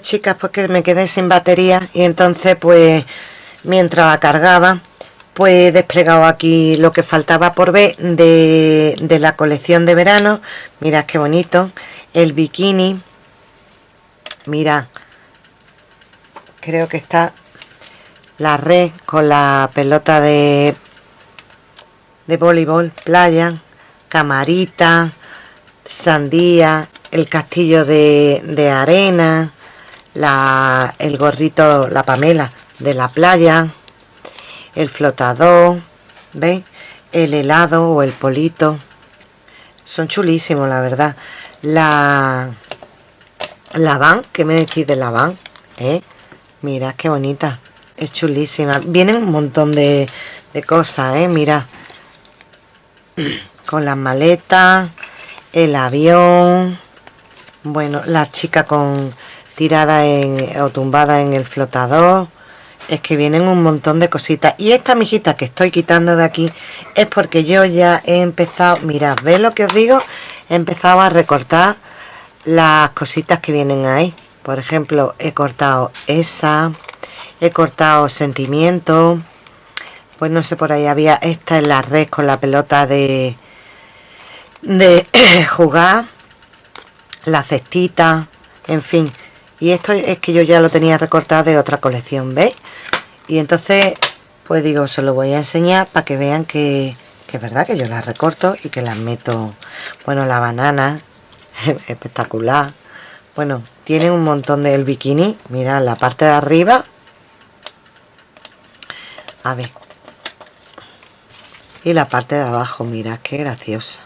Chicas, pues que me quedé sin batería y entonces pues mientras la cargaba pues he desplegado aquí lo que faltaba por ver de, de la colección de verano. Mirad qué bonito. El bikini. Mira, creo que está la red con la pelota de de voleibol, playa, camarita, sandía, el castillo de, de arena, la, el gorrito, la pamela de la playa, el flotador, ¿veis? El helado o el polito. Son chulísimos, la verdad. La, la van, ¿qué me decís de la van? ¿Eh? Mira, qué bonita. Es chulísima. Vienen un montón de, de cosas, ¿eh? Mira. Con las maletas, el avión. Bueno, la chica con tirada en, o tumbada en el flotador. Es que vienen un montón de cositas. Y esta mijita que estoy quitando de aquí es porque yo ya he empezado mirad, ¿ves lo que os digo? he empezado a recortar las cositas que vienen ahí. Por ejemplo, he cortado esa he cortado sentimiento. Pues no sé, por ahí había esta en la red con la pelota de de jugar la cestita en fin y esto es que yo ya lo tenía recortado de otra colección ¿veis? y entonces pues digo se lo voy a enseñar para que vean que, que es verdad que yo las recorto y que las meto bueno la banana espectacular bueno tiene un montón del bikini mira la parte de arriba a ver y la parte de abajo mira qué graciosa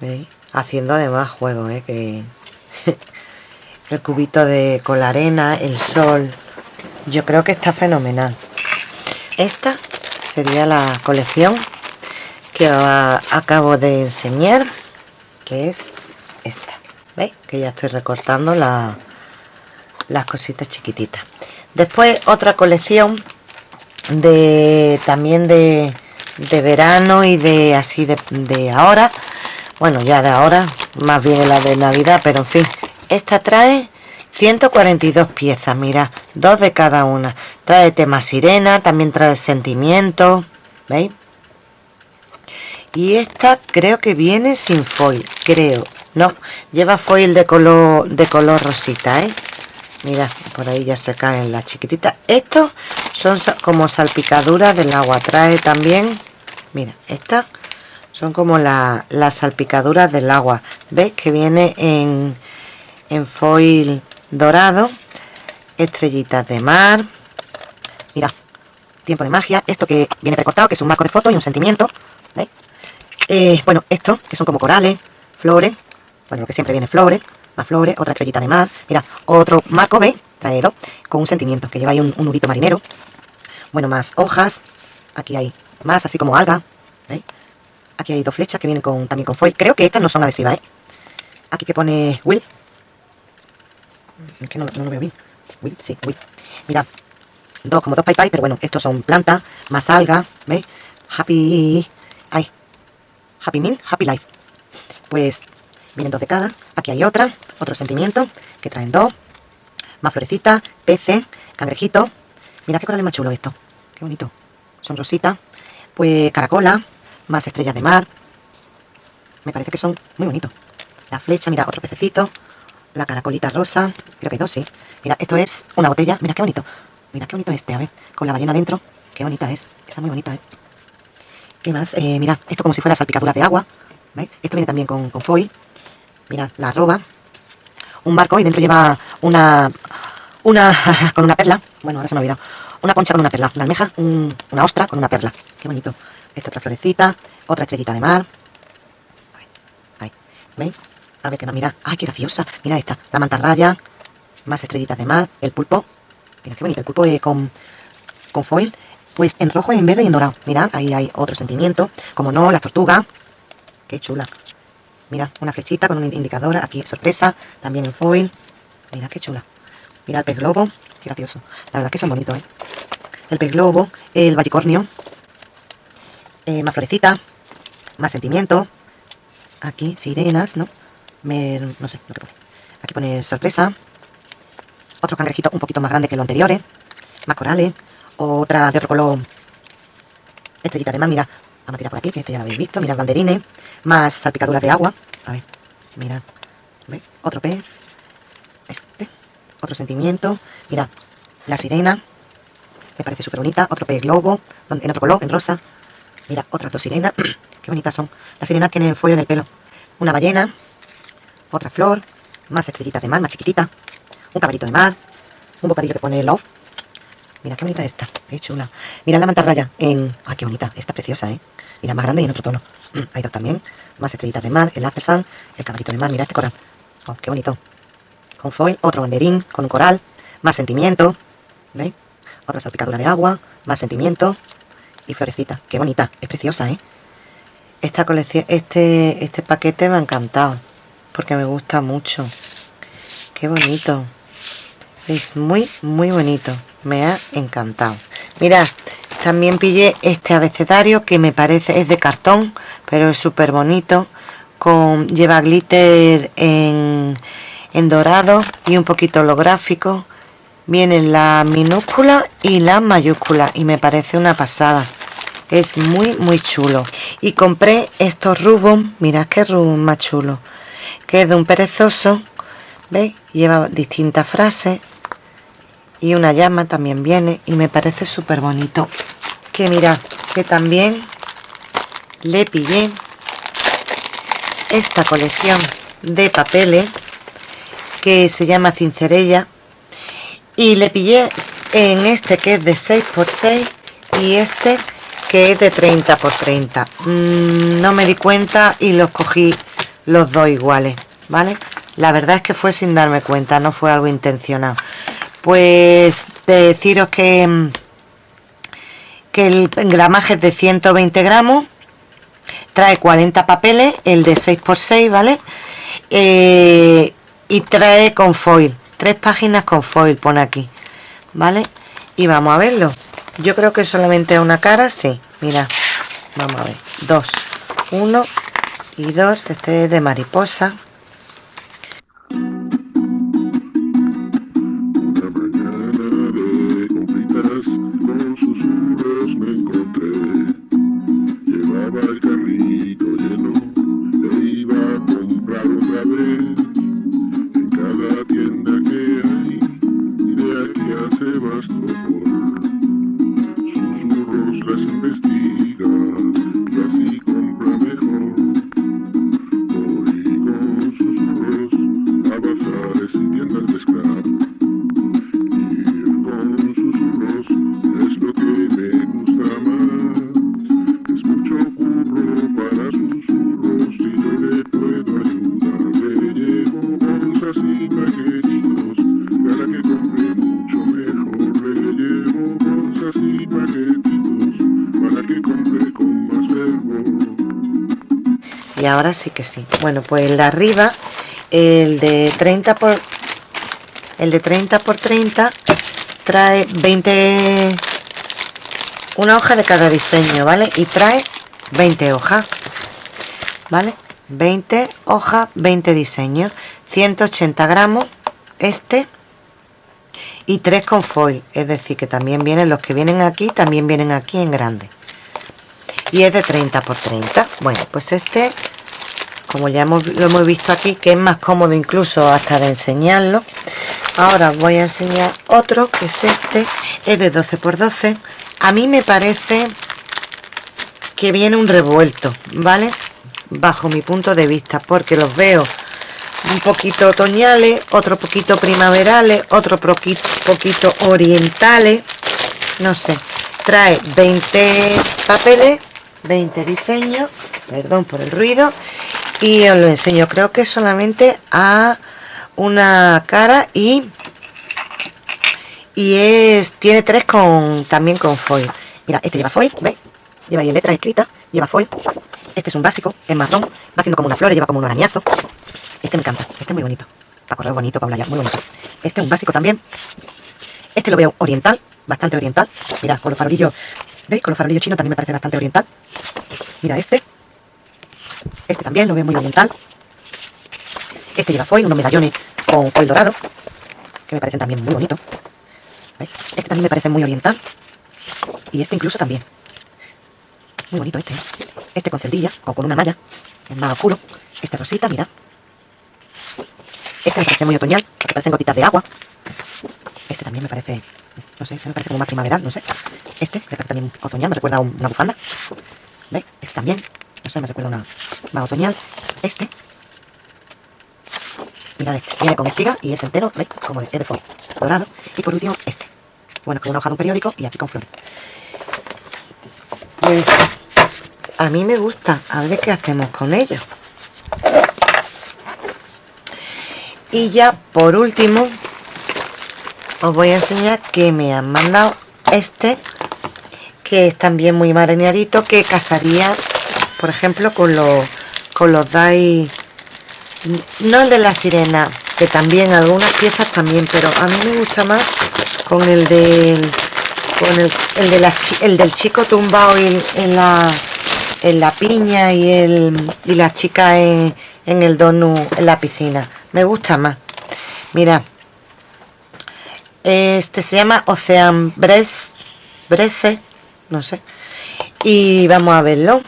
¿veis? haciendo además juego ¿eh? que el cubito de con la arena el sol. Yo creo que está fenomenal. Esta sería la colección que acabo de enseñar que es esta. Veis que ya estoy recortando la, las cositas chiquititas. Después otra colección de también de, de verano y de así de, de ahora. Bueno ya de ahora más bien la de navidad pero en fin esta trae 142 piezas, mira, dos de cada una. Trae tema sirena, también trae sentimiento, ¿veis? Y esta creo que viene sin foil, creo. No, lleva foil de color de color rosita, ¿eh? Mira, por ahí ya se caen las chiquititas. Estos son como salpicaduras del agua. Trae también, mira, estas son como las salpicaduras del agua. ¿Veis? Que viene en, en foil dorado estrellitas de mar mira tiempo de magia esto que viene recortado que es un marco de foto y un sentimiento eh, bueno esto que son como corales flores bueno lo que siempre viene flores más flores otra estrellita de mar mira otro marco ¿veis? traído con un sentimiento que lleva ahí un, nudito marinero bueno más hojas aquí hay más así como alga ¿veis? aquí hay dos flechas que vienen con, también con foil creo que estas no son adhesivas ¿eh? aquí que pone Will es que no, lo veo bien. Uy, sí, uy. Mira, dos, como dos pay pero bueno, estos son plantas, más alga, ¿veis? Happy... Ay, Happy Meal, Happy Life. Pues vienen dos de cada. Aquí hay otra, otro sentimiento, que traen dos. Más florecita, peces, cangrejito. Mira qué coral más chulo esto. Qué bonito. Son rositas. Pues caracola, más estrellas de mar. Me parece que son muy bonitos. La flecha, mira, otro pececito la caracolita rosa. Creo que dos, sí. Mira, esto es una botella. Mira qué bonito. Mira qué bonito este, a ver. Con la ballena dentro. Qué bonita es. Esa muy bonita, ¿eh? ¿Qué más? Eh, mira, esto como si fuera salpicaduras de agua. ¿Veis? Esto viene también con, con foil. Mira, la arroba. Un barco y dentro lleva una... Una... con una perla. Bueno, ahora se me ha olvidado. Una concha con una perla. Una almeja, una ostra con una perla. Qué bonito. Esta otra florecita. Otra estrellita de mar. Ahí. ¿Veis? A ver qué más, mira. ¡Ay, qué graciosa! Mira esta, la mantarraya. Más estrellitas de mar. El pulpo. Mira qué bonito. El pulpo con, con foil. Pues en rojo, en verde y en dorado. Mirad, ahí hay otro sentimiento. Como no, la tortuga. Qué chula. Mira, una flechita con una indicadora. Aquí, sorpresa. También en foil. Mira, qué chula. Mira el pez globo. Qué gracioso. La verdad que son bonitos, ¿eh? El pez globo. El vallicornio. Eh, más florecita. más sentimiento. Aquí, sirenas, ¿no? no sé lo que pone. Aquí pone sorpresa. Otro cangrejito un poquito más grande que lo anteriores. Más corales. Otra de otro color. Estrellita de más, mira. Vamos a tirar por aquí, que este ya lo habéis visto. Mira, banderines. Más salpicaduras de agua. A ver, mira. ¿Veis? Otro pez. Este. Otro sentimiento. Mira, la sirena. Me parece súper bonita. Otro pez globo. En otro color, en rosa. Mira, otras dos sirenas. Qué bonitas son. Las sirenas tienen fuego en el pelo. Una ballena. Otra flor. Más estrellitas de mar, más chiquitita. Un caballito de mar. Un bocadillo que pone love. Mira qué bonita esta. Qué chula. Mira la mantarraya. Ah, qué bonita. Está preciosa, ¿eh? Mira, más grande y en otro tono. Hay dos también. Más estrellitas de mar. El Sun. El caballito de mar. Mira este coral. Oh, qué bonito. Con foil. Otro banderín. Con un coral. Más sentimiento. ¿Veis? Otra salpicadura de agua. Más sentimiento y florecita. Qué bonita, es preciosa, ¿eh? Esta colección, este, este paquete me ha encantado, porque me gusta mucho. Qué bonito. Es muy, muy bonito. Me ha encantado. Mirad, también pillé este abecedario que me parece, es de cartón, pero es súper bonito. Con, lleva glitter en, en dorado y un poquito holográfico vienen la minúscula y la mayúscula y me parece una pasada es muy muy chulo y compré estos rubos mirad qué rubos más chulo que es de un perezoso veis lleva distintas frases y una llama también viene y me parece súper bonito que mirad que también le pillé esta colección de papeles que se llama cincerella. Y le pillé en este que es de 6x6 y este que es de 30 por 30 mm, no me di cuenta y los cogí los dos iguales vale la verdad es que fue sin darme cuenta no fue algo intencionado pues deciros que que el gramaje es de 120 gramos trae 40 papeles el de 6 por 6 vale eh, y trae con foil tres páginas con foil pone aquí vale y vamos a verlo. Yo creo que solamente una cara sí mira vamos a ver dos uno y dos este es de mariposa Boo. Ahora sí que sí. Bueno pues el de arriba el de 30 por el de 30 por 30 trae 20 una hoja de cada diseño vale y trae 20 hojas vale 20 hojas 20 diseños 180 gramos este y 3 con foil. Es decir que también vienen los que vienen aquí también vienen aquí en grande. Y es de 30 por 30 bueno pues este como ya hemos, lo hemos visto aquí que es más cómodo incluso hasta de enseñarlo. Ahora voy a enseñar otro que es este es de 12 por 12 a mí me parece que viene un revuelto vale bajo mi punto de vista porque los veo un poquito otoñales otro poquito primaverales otro poquito orientales. No sé trae 20 papeles 20 diseños perdón por el ruido y os lo enseño creo que solamente a una cara y y es tiene tres con también con foil. Mira este lleva foil ¿veis? lleva ahí letra escrita lleva foil. Este es un básico es marrón va haciendo como una flor lleva como un arañazo. Este me encanta este es muy bonito. Para correr bonito para hablar muy bonito. Este es un básico también. Este lo veo oriental bastante oriental. Mira con los farolillos ¿veis? con los farolillos chinos también me parece bastante oriental. Mira este Este también lo veo muy oriental. Este lleva foil, unos medallones con foil dorado, que me parecen también muy bonitos. Este también me parece muy oriental. Y este incluso también. Muy bonito este. ¿eh? Este con celdilla o con una malla. Es más oscuro. Este rosita, mira. Este me parece muy otoñal, porque parecen gotitas de agua. Este también me parece, no sé, me parece como más primaveral, no sé. Este me parece también otoñal, me recuerda a una bufanda. ¿Veis? Este también, no sé, me recuerda una más otoñal. Este. Mirad viene con espiga y es entero, ¿veis? Como de, es de foil, dorado. Y por último, este. Bueno, con una hoja de un periódico y aquí con flores. Pues a mí me gusta. A ver qué hacemos con ellos. Y ya por último os voy a enseñar que me han mandado este que es también muy marinerito que casaría por ejemplo con los con los dais no el de la sirena que también algunas piezas también pero a mí me gusta más con el del con el, el, de la, el del chico tumbado en, en, la en la piña y el y la chica en, en el donut en la piscina. Me gusta más. Mira este se llama Ocean Brese no sé. Y vamos a verlo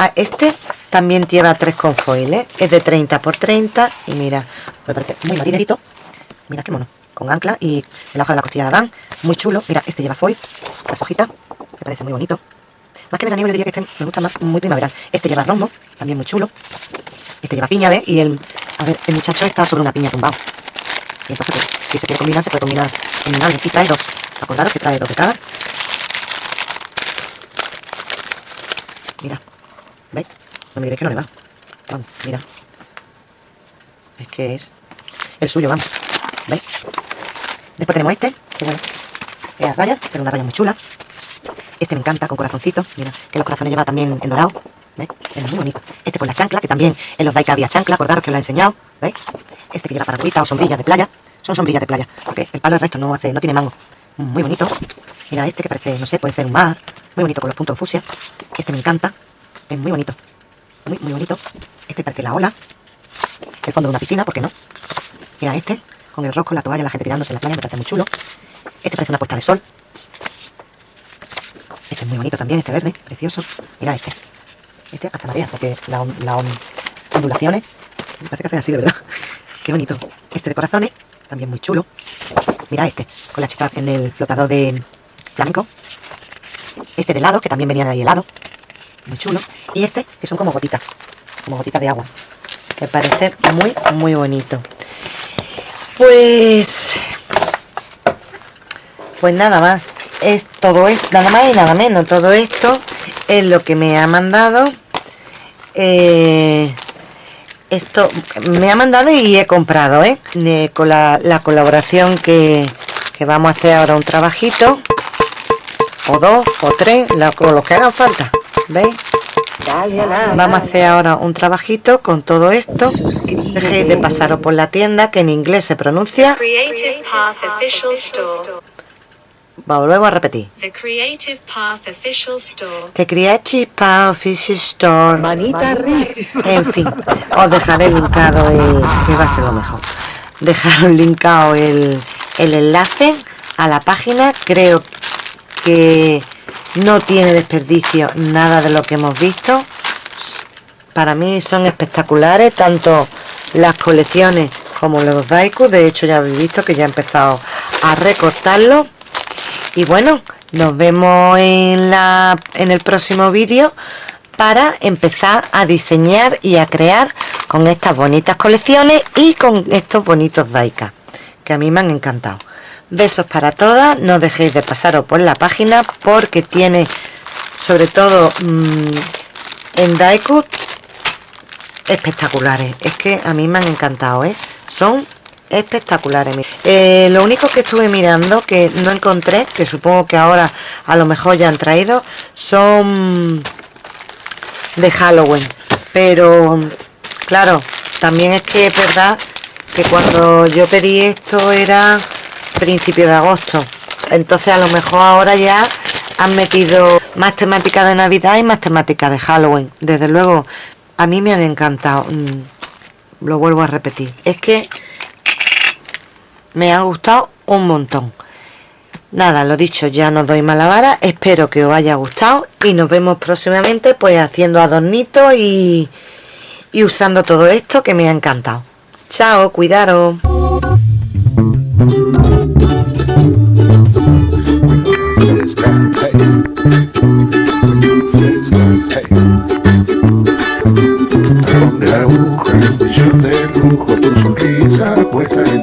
ah, este también lleva tres con foil ¿eh? es de 30 por 30 y mira me parece muy marinerito mira qué mono con ancla y el hoja de la costilla de Adán muy chulo. Mira este lleva foil las hojitas me parece muy bonito. Más que veraniego le diría que este me gusta más muy primaveral. Este lleva rombo también muy chulo. Este lleva piña ¿ves? y el a ver el muchacho está sobre una piña tumbado y entonces pues, si se quiere combinar se puede combinar combinar aquí trae dos. Acordaros que trae dos de cada. Mira ¿veis? no me diréis que no le va vamos, mira es que es el suyo, vamos ¿veis? Después tenemos este, que bueno, es a rayas, pero una raya muy chula. Este me encanta, con corazoncitos. Mira, que los corazones lleva también en dorado. ¿Veis? Es muy bonito. Este con la chancla, que también en los Daika había chancla, acordaros que os la he enseñado. ¿Veis? Este que lleva paragüita o sombrillas de playa. Son sombrillas de playa, porque el palo del resto no hace, no tiene mango. Muy bonito. Mira este que parece, no sé, puede ser un mar. Muy bonito con los puntos de fusia. Este me encanta. Es muy bonito. Muy, muy bonito. Este parece la ola. El fondo de una piscina, ¿por qué no? Mira este con el rosco, la toalla, la gente tirándose en la playa, me parece muy chulo. Este parece una puesta de sol. Este es muy bonito también, este verde, precioso. Mira este. Este hasta marea, porque las la ondulaciones me parece que hacen así, de verdad. Qué bonito. Este de corazones, también muy chulo. Mira este, con la chica en el flotador de flamenco. Este de helado, que también venían ahí helado. Muy chulo. Y este, que son como gotitas, como gotitas de agua. Me parece muy, muy bonito. Pues... Pues nada más. Es todo esto, nada más y nada menos. Todo esto es lo que me ha mandado. Eh, esto me ha mandado y he comprado, ¿eh? con la, colaboración que, que, vamos a hacer ahora un trabajito. O dos, o tres, o los que hagan falta. ¿Veis? Vamos a hacer ahora un trabajito con todo esto. Dejéis de pasaros por la tienda que en inglés se pronuncia. Volvemos a repetir. The Creative Path Official Store. The Creative Path Official Store. Manita En fin, os dejaré linkado el... que va a ser lo mejor. Dejaros linkado el, el enlace a la página. Creo que no tiene desperdicio nada de lo que hemos visto. Para mí son espectaculares tanto las colecciones como los Daiku. De hecho ya habéis visto que ya he empezado a recortarlo. Y bueno nos vemos en la en el próximo vídeo para empezar a diseñar y a crear con estas bonitas colecciones y con estos bonitos Daika que a mí me han encantado besos para todas. No dejéis de pasaros por la página porque tiene sobre todo mmm, en Daiku espectaculares. Es que a mí me han encantado ¿eh? son espectaculares. Eh, lo único que estuve mirando que no encontré que supongo que ahora a lo mejor ya han traído son de Halloween. Pero claro también es que es verdad que cuando yo pedí esto era principio de agosto entonces a lo mejor ahora ya han metido más temática de navidad y más temática de halloween desde luego a mí me han encantado. Mm, lo vuelvo a repetir. Es que me ha gustado un montón. Nada, lo dicho, ya no doy mala vara. Espero que os haya gustado y nos vemos próximamente pues haciendo adornitos y, y usando todo esto que me ha encantado. Chao, cuidaros. Porque